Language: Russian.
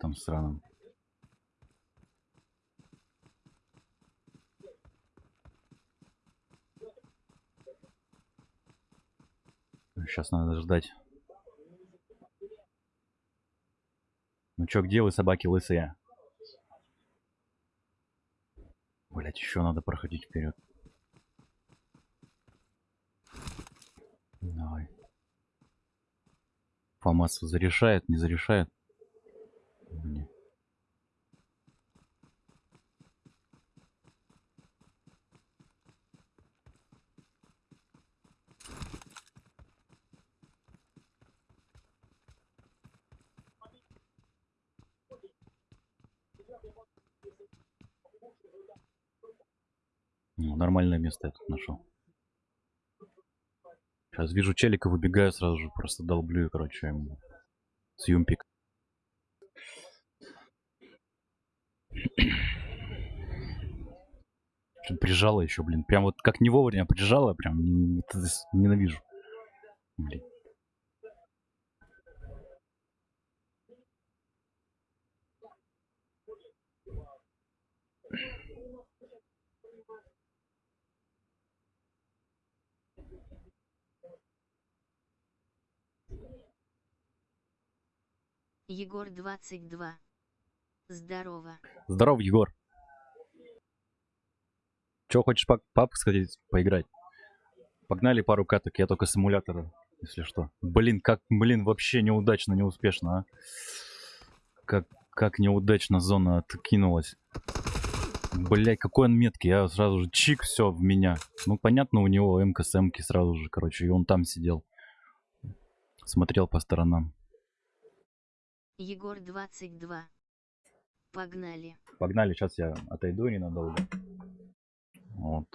там сраном. Сейчас надо ждать. Ну чё, где вы, собаки лысые? Блять, еще надо проходить вперед. Давай. ФАМАС зарешает, не зарешает? Не. Ну, нормальное место я тут нашел. Сейчас вижу челика, выбегаю сразу же, просто долблю, короче, ему с юмпик. Прижала еще, блин. Прям вот как не вовремя прижала, прям ненавижу. Блин. Егор 22. Здорово. Здорово, Егор. Че, хочешь пап, пап сходить поиграть? Погнали пару каток, я только с эмулятора, если что. Блин, как, блин, вообще неудачно, неуспешно, а. Как, как неудачно зона откинулась. Блять, какой он меткий, я сразу же чик, все в меня. Ну, понятно, у него МК с МК сразу же, короче, и он там сидел. Смотрел по сторонам. Егор 22. Погнали. Погнали, сейчас я отойду ненадолго. Вот.